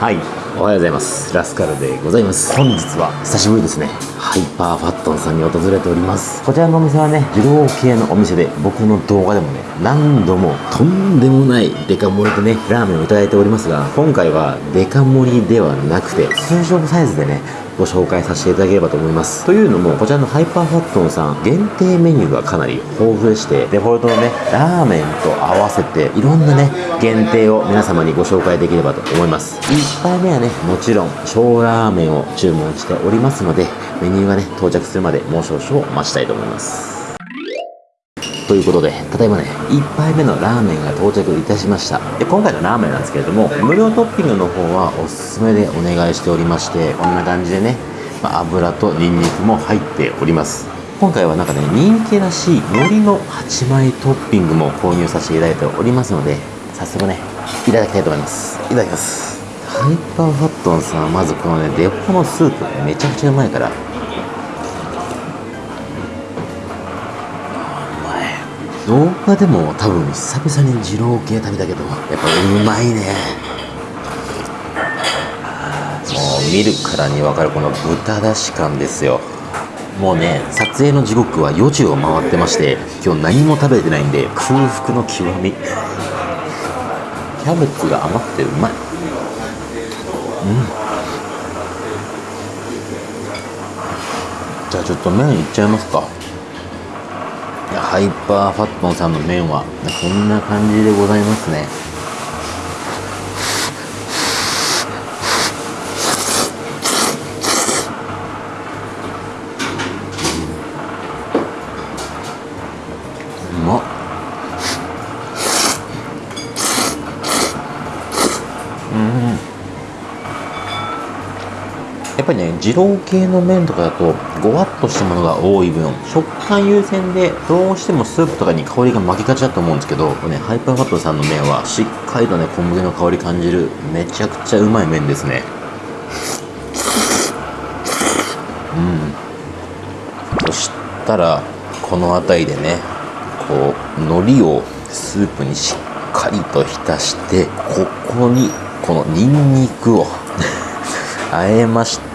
はい。おはようございます。ラスカルでございます。本日は久しぶりですね。ハイパーファットンさんに訪れております。こちらのお店はね二郎系のお店で僕の動画でもね何度もとんでもないデカ盛りでねラーメンをいただいておりますが今回はデカ盛りではなくて通常サイズでねご紹介させていただければと思います。というのもこちらのハイパーファットンさん限定メニューがかなり豊富でしてデフォルトのねラーメンと合わせていろんなね限定を皆様にご紹介できればと思います。1杯目はねもちろん小ラーメンを注文しておりますのでメニューがね到着するまでもう少々お待ちたいと思いますということで、ただいまね、1杯目のラーメンが到着いたしました。で、今回のラーメンなんですけれども、無料トッピングの方はおすすめでお願いしておりまして、こんな感じでね、まあ、油とニンニクも入っております。今回はなんかね、人気らしい海苔の8枚トッピングも購入させていただいておりますので、早速ね、いただきたいと思います。いただきます。ハイパーファットンさんはまずこのね、デポのスープめちゃくちゃうまいから。うまい、動画でも多分久々に二郎系食べたけどやっぱうまいね。もう見るからに分かるこの豚だし感ですよ。もうね撮影の時刻は4時を回ってまして今日何も食べてないんで空腹の極み。キャベツが甘くてうまい。じゃあちょっと麺いっちゃいますか。ハイパーファットンさんの麺はこんな感じでございますねうまっうんやっぱりね二郎系の麺とかだとごわっとしたものが多い分食感優先でどうしてもスープとかに香りが巻きがちだと思うんですけどこれねハイパーファットさんの麺はしっかりとね小麦の香り感じるめちゃくちゃうまい麺ですね。うん。そしたらこの辺りでねこう海苔をスープにしっかりと浸してここにこのニンニクを。あえまして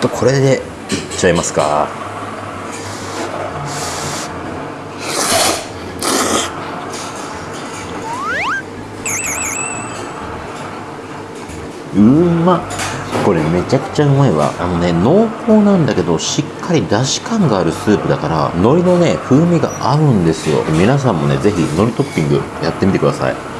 とこれでいっちゃいますか。うま。これめちゃくちゃうまいわ。あのね濃厚なんだけどしっかりだし感があるスープだから海苔のね風味が合うんですよ。皆さんもねぜひ海苔トッピングやってみてください。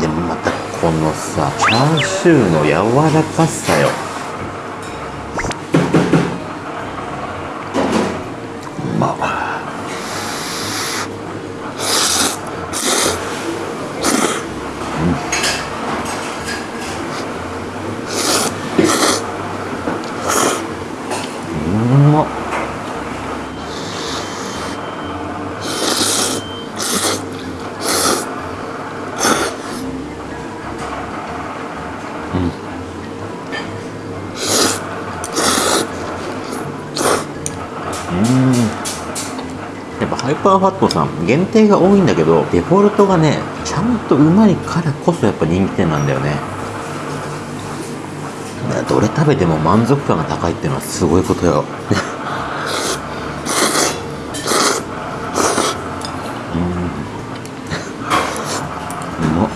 でまたこのさチャーシューの柔らかさよ。やっぱハイパーファットさん限定が多いんだけどデフォルトがねちゃんとうまいからこそやっぱ人気店なんだよね。どれ食べても満足感が高いっていうのはすごいことよ。うん。うまっ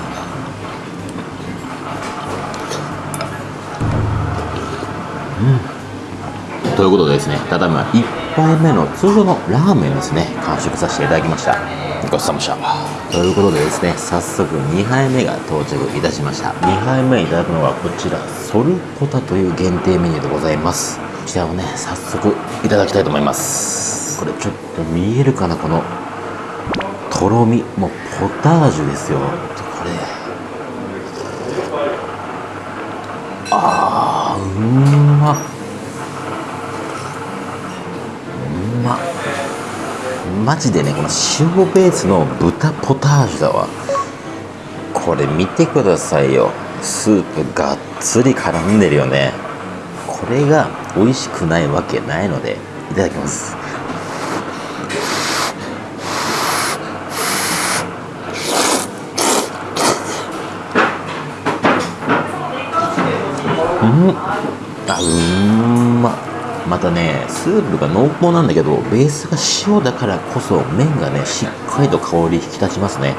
ということでですね、ただいま1杯目の通常のラーメンですね、完食させていただきました。ごちそうさまでした。ということでですね、早速2杯目が到着いたしました。2杯目いただくのはこちら、ソルポタという限定メニューでございます。こちらをね、早速いただきたいと思います。これちょっと見えるかな、このとろみ、もうポタージュですよ。これ。あー、うんまっ。マジでねこの塩ベースの豚ポタージュだわ。これ見てくださいよ。スープがっつり絡んでるよね。これが美味しくないわけないのでいただきます。うん。あうん。まっまたねスープが濃厚なんだけどベースが塩だからこそ麺がねしっかりと香り引き立ちますね。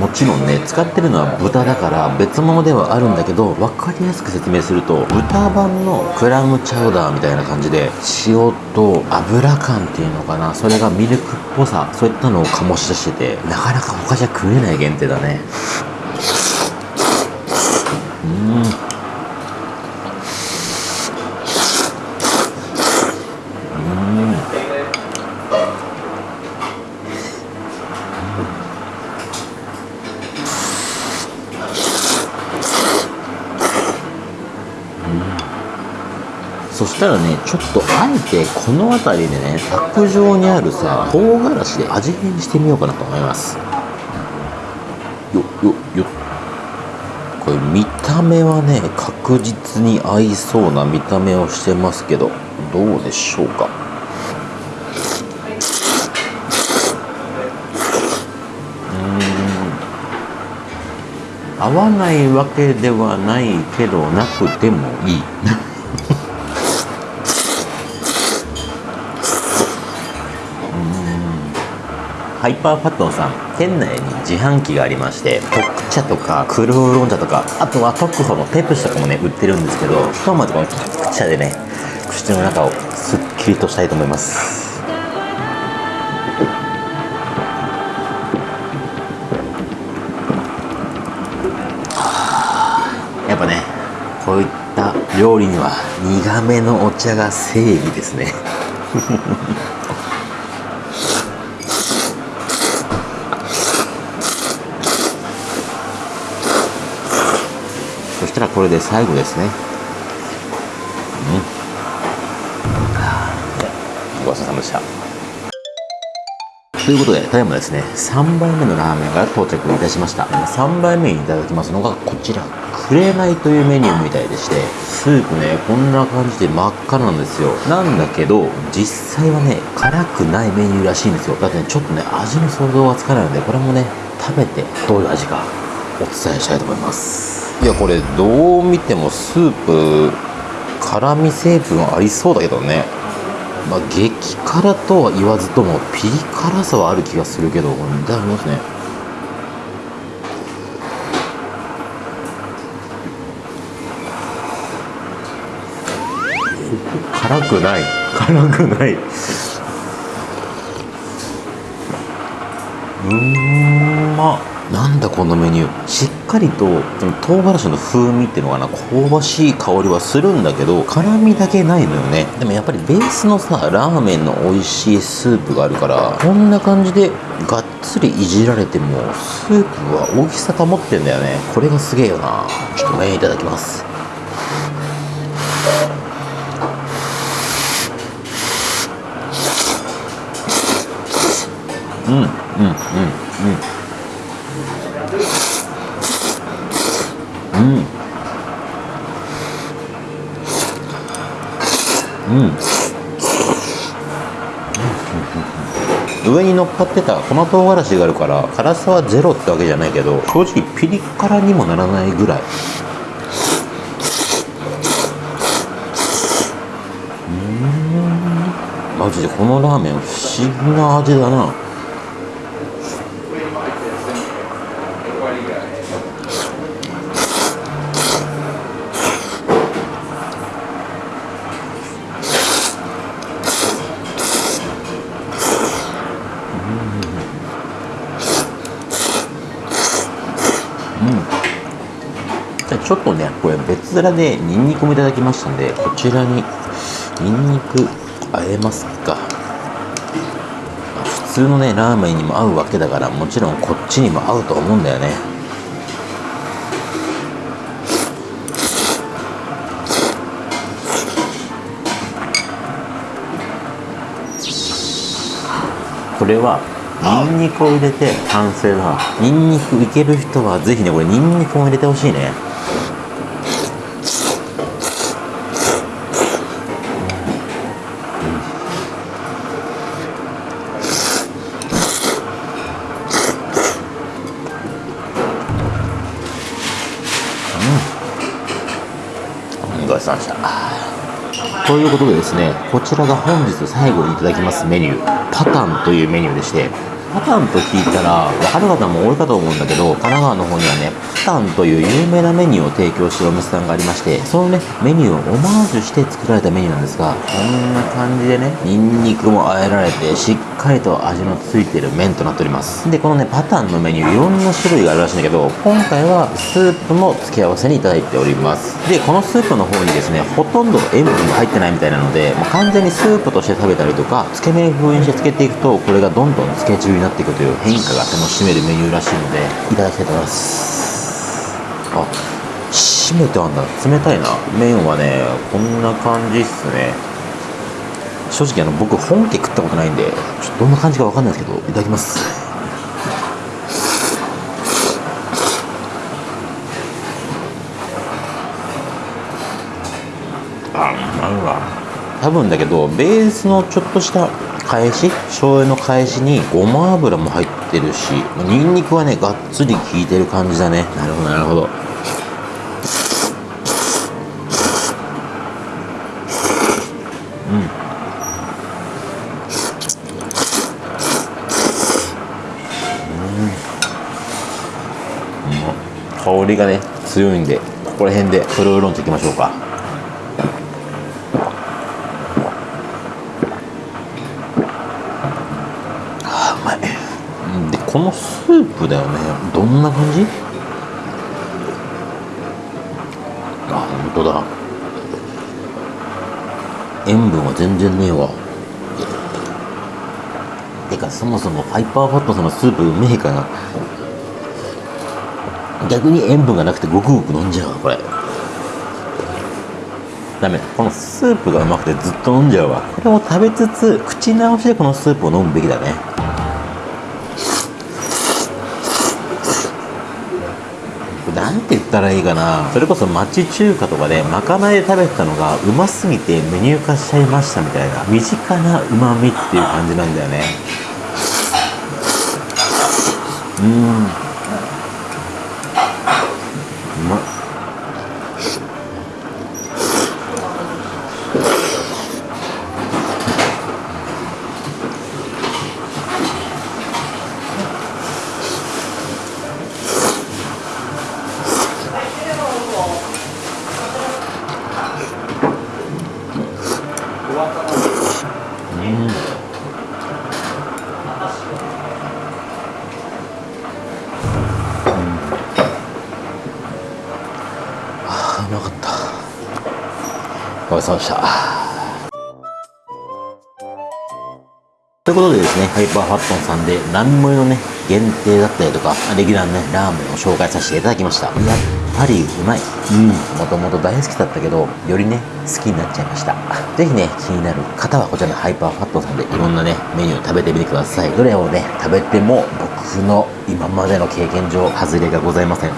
もちろんね使ってるのは豚だから別物ではあるんだけど分かりやすく説明すると豚版のクラムチャウダーみたいな感じで塩と油感っていうのかな。それがミルクっぽさ。そういったのを醸し出しててなかなか他じゃ食えない限定だね。うんしたらねちょっとあえてこの辺りでね卓上にあるさ唐辛子で味変してみようかなと思います。よよよ。これ見た目はね確実に合いそうな見た目をしてますけどどうでしょうか？合わないわけではないけどなくてもいい。ハイパーファットンさん店内に自販機がありまして特茶とか黒ウーロン茶とかあとは特保のペプシとかもね売ってるんですけどひとまずこの特茶でね口の中をすっきりとしたいと思います。やっぱねこういった料理には苦めのお茶が正義ですねそしたらこれで最後ですねうんごちそうさまでしたということで、ただいまですね、3杯目のラーメンが到着いたしました。3杯目にいただきますのがこちら、くれないというメニューみたいでして、スープね、こんな感じで真っ赤なんですよ。なんだけど、実際はね、辛くないメニューらしいんですよ。だってね、ちょっとね、味の想像がつかないので、これもね、食べてどういう味かお伝えしたいと思います。いや、これどう見てもスープ、辛味成分ありそうだけどね。まあ、激辛とは言わずともピリ辛さはある気がするけどいただきますね。辛くない。辛くない。うんまっなんだこのメニュー。しっかりと唐辛子の風味っていうのかな。香ばしい香りはするんだけど辛みだけないのよね。でもやっぱりベースのさラーメンの美味しいスープがあるからこんな感じでがっつりいじられてもスープは大きさ保ってんだよね。これがすげえよな。ちょっと麺いただきます。うんうん張ってた粉唐辛子があるから辛さはゼロってわけじゃないけど正直ピリ辛にもならないぐらい。うん。マジでこのラーメン不思議な味だな。ちょっとねこれ別皿でニンニクもいただきましたんでこちらにニンニクあえますか。普通のねラーメンにも合うわけだからもちろんこっちにも合うと思うんだよね。これはニンニクを入れて完成だ。ニンニクいける人はぜひねこれニンニクも入れてほしいね。ということでですねこちらが本日最後にいただきますメニューパタンというメニューでしてパタンと聞いたら分かる方も多いかと思うんだけど神奈川の方にはねパタンという有名なメニューを提供してるお店さんがありましてそのねメニューをオマージュして作られたメニューなんですがこんな感じでねニンニクも和えられてしっかりと味のついてる麺となっております。でこのねパタンのメニューいろんな種類があるらしいんだけど今回はスープも付け合わせにいただいております。でこのスープの方にですねほとんど塩分が入ってないみたいなのでもう完全にスープとして食べたりとかつけ麺風にしてつけていくとこれがどんどんつけ汁になっていくという変化が楽しめるメニューらしいのでいただきたいと思います。あ締めてあんだ。冷たいな。麺はねこんな感じっすね。正直あの僕本家食ったことないんでちょっとどんな感じかわかんないですけどいただきます。あうまいわ。多分だけどベースのちょっとした返し？醤油の返しにごま油も入ってるしニンニクはねがっつり効いてる感じだね。なるほどなるほど。うん。香りがね強いんでここら辺でそれを論といきましょうかあーうまいうんでこのスープだよね。どんな感じ？あ本当だ。塩分は全然ねえわ。てかそもそもファイパーファットさんのスープうめえから。逆に塩分がなくてごくごく飲んじゃうわこれ。ダメ。このスープがうまくてずっと飲んじゃうわ。これを食べつつ口直しでこのスープを飲むべきだねなんて言ったらいいかな。それこそ町中華とかでまかないで食べてたのがうますぎてメニュー化しちゃいましたみたいな。身近なうまみっていう感じなんだよね。うん。ごちそうさまでしたということでですね、ハイパーファットンさんで、何盛りのね、限定だったりとか、レギュラーのね、ラーメンを紹介させていただきました。やっぱりうまい。うん。もともと大好きだったけど、よりね、好きになっちゃいました。ぜひね、気になる方はこちらのハイパーファットンさんでいろんなね、メニュー食べてみてください。どれをね、食べても僕の今までの経験上、外れがございません。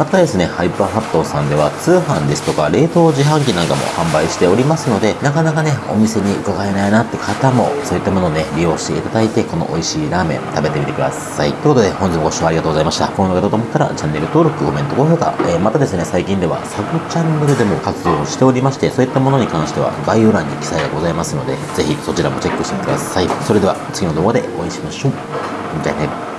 またですね、ハイパーハットさんでは通販ですとか冷凍自販機なんかも販売しておりますので、なかなかね、お店に伺えないなって方も、そういったものをね、利用していただいて、この美味しいラーメン食べてみてください。ということで、本日もご視聴ありがとうございました。この動画だと思ったら、チャンネル登録、コメント、高評価、えーまたですね、最近ではサブチャンネルでも活動しておりまして、そういったものに関しては概要欄に記載がございますので、ぜひそちらもチェックしてください。それでは、次の動画でお会いしましょう。じゃあね。